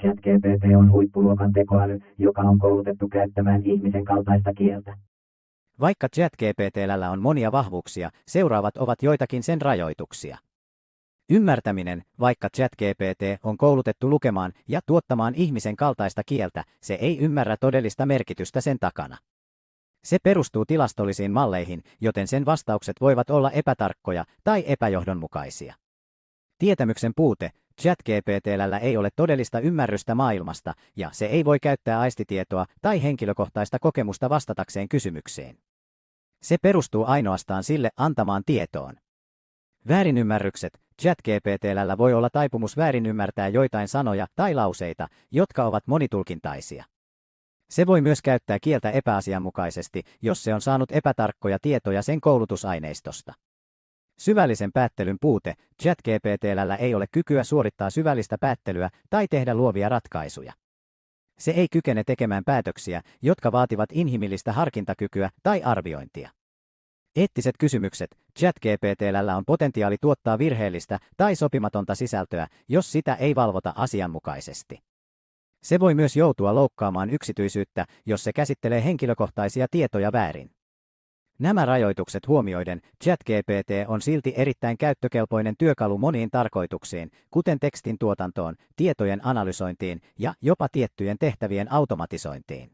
ChatGPT on huippuluokan tekoäly, joka on koulutettu käyttämään ihmisen kaltaista kieltä. Vaikka ChatGPTllä on monia vahvuuksia, seuraavat ovat joitakin sen rajoituksia. Ymmärtäminen, vaikka ChatGPT on koulutettu lukemaan ja tuottamaan ihmisen kaltaista kieltä, se ei ymmärrä todellista merkitystä sen takana. Se perustuu tilastollisiin malleihin, joten sen vastaukset voivat olla epätarkkoja tai epäjohdonmukaisia. Tietämyksen puute, ChatGPTllä ei ole todellista ymmärrystä maailmasta ja se ei voi käyttää aistitietoa tai henkilökohtaista kokemusta vastatakseen kysymykseen. Se perustuu ainoastaan sille antamaan tietoon. Väärinymmärrykset. ChatGPTllä voi olla taipumus väärinymmärtää joitain sanoja tai lauseita, jotka ovat monitulkintaisia. Se voi myös käyttää kieltä epäasianmukaisesti, jos se on saanut epätarkkoja tietoja sen koulutusaineistosta. Syvällisen päättelyn puute. ChatGPTllä ei ole kykyä suorittaa syvällistä päättelyä tai tehdä luovia ratkaisuja. Se ei kykene tekemään päätöksiä, jotka vaativat inhimillistä harkintakykyä tai arviointia. Eettiset kysymykset. ChatGPTllä on potentiaali tuottaa virheellistä tai sopimatonta sisältöä, jos sitä ei valvota asianmukaisesti. Se voi myös joutua loukkaamaan yksityisyyttä, jos se käsittelee henkilökohtaisia tietoja väärin. Nämä rajoitukset huomioiden, ChatGPT on silti erittäin käyttökelpoinen työkalu moniin tarkoituksiin, kuten tekstin tuotantoon, tietojen analysointiin ja jopa tiettyjen tehtävien automatisointiin.